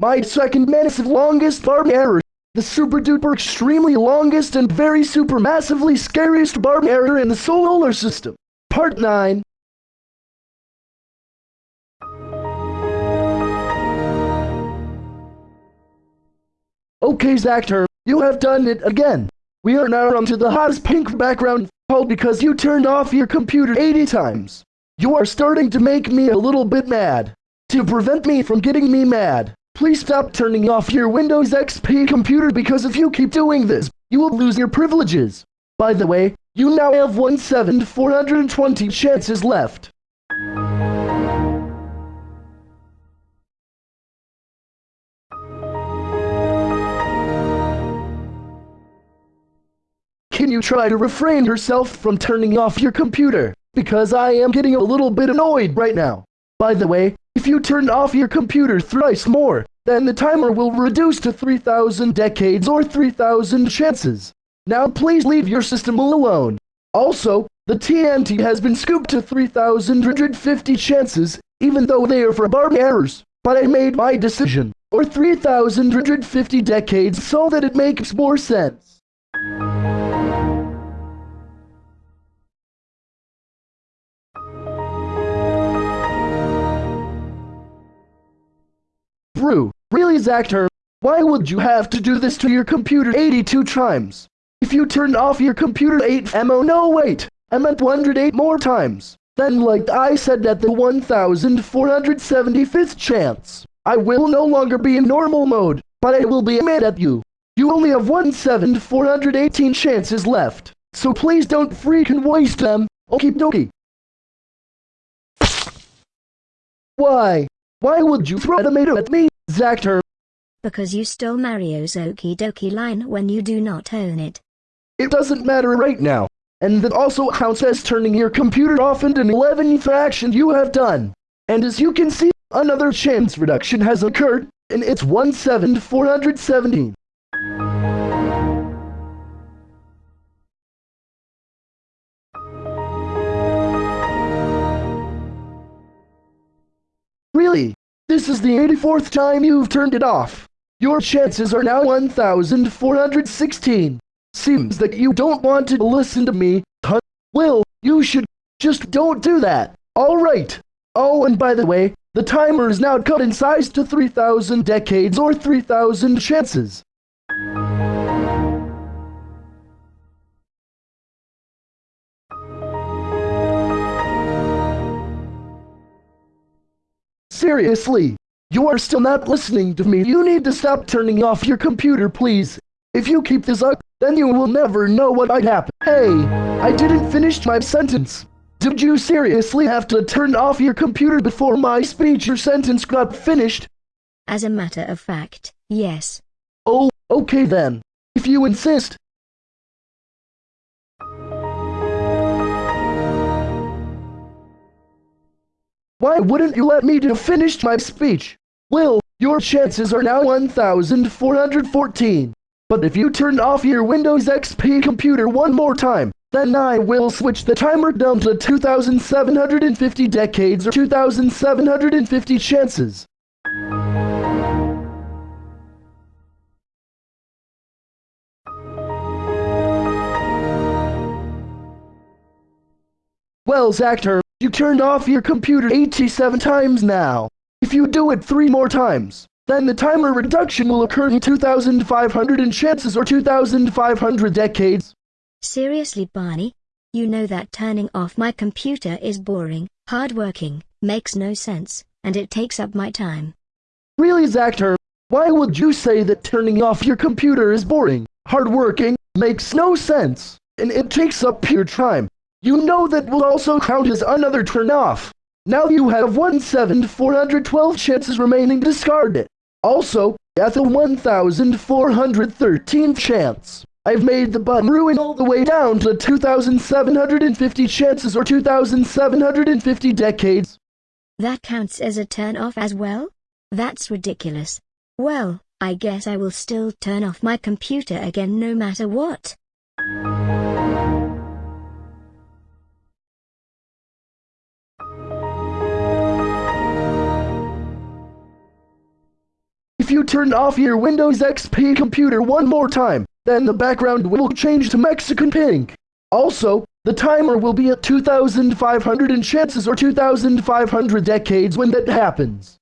My second massive longest barb error. The super duper extremely longest and very super massively scariest barb error in the solar system. Part 9. Okay, Zactor, you have done it again. We are now onto the hottest pink background called because you turned off your computer 80 times. You are starting to make me a little bit mad. To prevent me from getting me mad, please stop turning off your Windows XP computer because if you keep doing this, you will lose your privileges. By the way, you now have 1 7 420 chances left. Can you try to refrain yourself from turning off your computer? Because I am getting a little bit annoyed right now. By the way, if you turn off your computer thrice more, then the timer will reduce to 3,000 decades or 3,000 chances. Now please leave your system alone. Also, the TNT has been scooped to 3,150 chances, even though they are for barb errors. But I made my decision, or 3,150 decades so that it makes more sense. Really Zactor, why would you have to do this to your computer 82 times? If you turned off your computer 8 mo no wait, I meant 108 more times. Then like I said at the 1475th chance, I will no longer be in normal mode, but I will be mad at you. You only have 17418 chances left, so please don't freaking waste them, okie dokie. Why? Why would you throw a tomato at me, Zactor? Because you stole Mario's okie dokie line when you do not own it. It doesn't matter right now. And that also counts as turning your computer off in an 11th action you have done. And as you can see, another chance reduction has occurred, and it's 17417. Really? This is the 84th time you've turned it off. Your chances are now 1,416. Seems that you don't want to listen to me, huh? Well, you should just don't do that. Alright. Oh, and by the way, the timer is now cut in size to 3,000 decades or 3,000 chances. Seriously, you are still not listening to me. You need to stop turning off your computer, please. If you keep this up, then you will never know what might happen. Hey, I didn't finish my sentence. Did you seriously have to turn off your computer before my speech or sentence got finished? As a matter of fact, yes. Oh, okay then. If you insist. Why wouldn't you let me to finish my speech? Well, your chances are now 1,414. But if you turn off your Windows XP computer one more time, then I will switch the timer down to 2,750 decades or 2,750 chances. Well, Zactor, you turned off your computer 87 times now. If you do it three more times, then the timer reduction will occur in 2,500 and chances or 2,500 decades. Seriously, Barney? You know that turning off my computer is boring, hardworking, makes no sense, and it takes up my time. Really, Zactor, why would you say that turning off your computer is boring, hardworking, makes no sense, and it takes up your time? You know that will also count as another turn off. Now you have 1,412 chances remaining to discard it. Also, at the 1413 chance, I've made the button ruin all the way down to 2,750 chances or 2,750 decades. That counts as a turn off as well? That's ridiculous. Well, I guess I will still turn off my computer again no matter what. If you turn off your Windows XP computer one more time, then the background will change to Mexican pink. Also, the timer will be at 2,500 and chances or 2,500 decades when that happens.